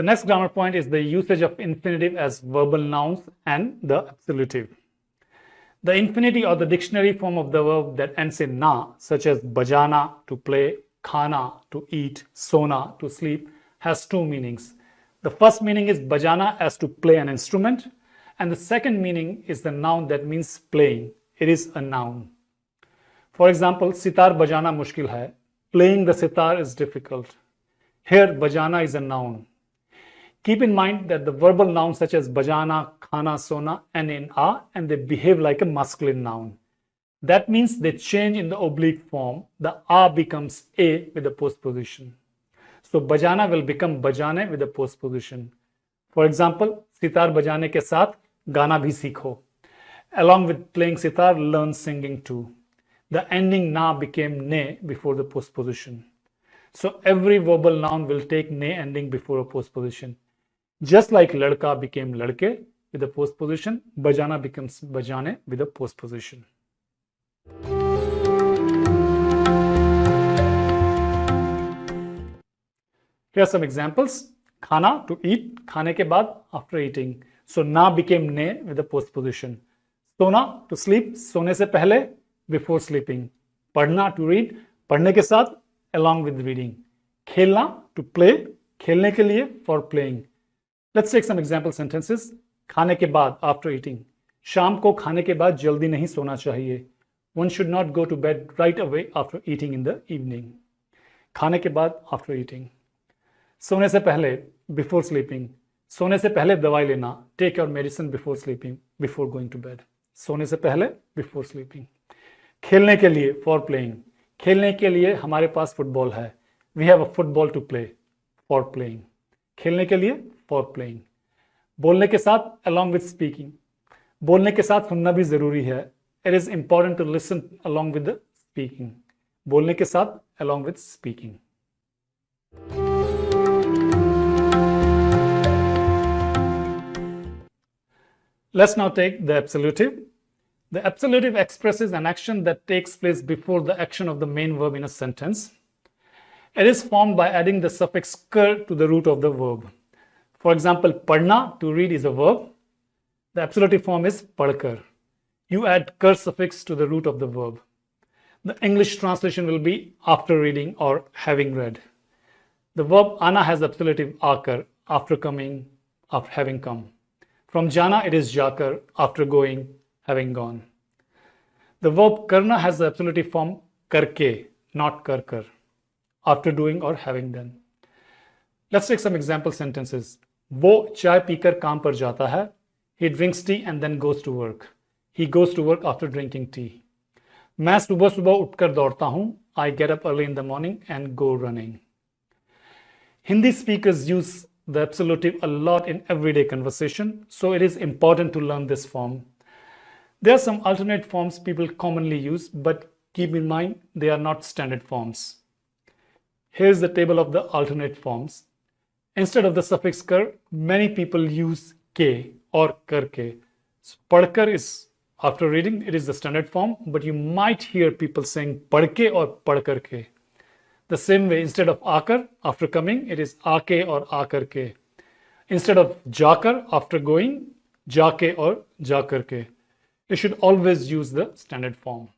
The next grammar point is the usage of infinitive as verbal nouns and the absolutive. The infinity or the dictionary form of the verb that ends in na, such as bajana to play, khana to eat, sona to sleep, has two meanings. The first meaning is bajana as to play an instrument, and the second meaning is the noun that means playing. It is a noun. For example, sitar bajana mushkil hai. Playing the sitar is difficult. Here, bajana is a noun. Keep in mind that the verbal nouns such as bajana, khana, sona, and in a, and they behave like a masculine noun. That means they change in the oblique form. The a becomes a with the postposition. So bajana will become bajane with the postposition. For example, sitar bajane ke saath gana bhi sikho. Along with playing sitar, learn singing too. The ending na became ne before the postposition. So every verbal noun will take ne ending before a postposition. Just like ladka became ladke with a postposition, bajana becomes bajane with a postposition. Here are some examples. Khana to eat, khane ke baad after eating. So na became ne with a postposition. Sona to sleep, sone se pehle before sleeping. Padhna to read, padhne ke saath along with reading. Khelna to play, khelne ke liye for playing. Let's take some example sentences खाने के बाद after eating शाम को खाने के बाद जल्दी नहीं सोना चाहिए. One should not go to bed right away after eating in the evening खाने के बाद आफ्टर ईटिंग सोने से पहले बिफोर स्लीपिंग सोने से पहले दवाई लेना. Take your medicine before sleeping before going to bed सोने से पहले बिफोर स्लीपिंग खेलने के लिए फॉर प्लेइंग खेलने के लिए हमारे पास फुटबॉल है. We have a football to play for playing खेलने के लिए फॉर प्लेइंग बोलने के साथ अलॉन्ग विद स्पीकिंग बोलने के साथ सुनना भी जरूरी है it is important to listen along with speaking बोलने के साथ along with speaking Let's now take the absolutive. The absolutive expresses an action that takes place before the action of the main verb in a sentence. It is formed by adding the suffix kar to the root of the verb. For example, padna, to read, is a verb. The absolutive form is padkar. You add kar suffix to the root of the verb. The English translation will be after reading or having read. The verb ana has the absolutive akar, after coming, after having come. From jana, it is jakar, after going, having gone. The verb karna has the absolutive form karke, not karkar after doing or having done. Let's take some example sentences. वो चाय पीकर काम पर जाता है He drinks tea and then goes to work. He goes to work after drinking tea. मैं सुबह सुबह उठकर दौड़ता हूँ I get up early in the morning and go running. Hindi speakers use the absolutive a lot in everyday conversation, so it is important to learn this form. There are some alternate forms people commonly use, but keep in mind they are not standard forms. Here's the table of the alternate forms. Instead of the suffix kar, many people use k or karke. So padkar is after reading, it is the standard form, but you might hear people saying padke or padkarke. The same way, instead of akar, after coming, it is ake or akarke. Instead of jakar, after going, jake or jakarke. You should always use the standard form.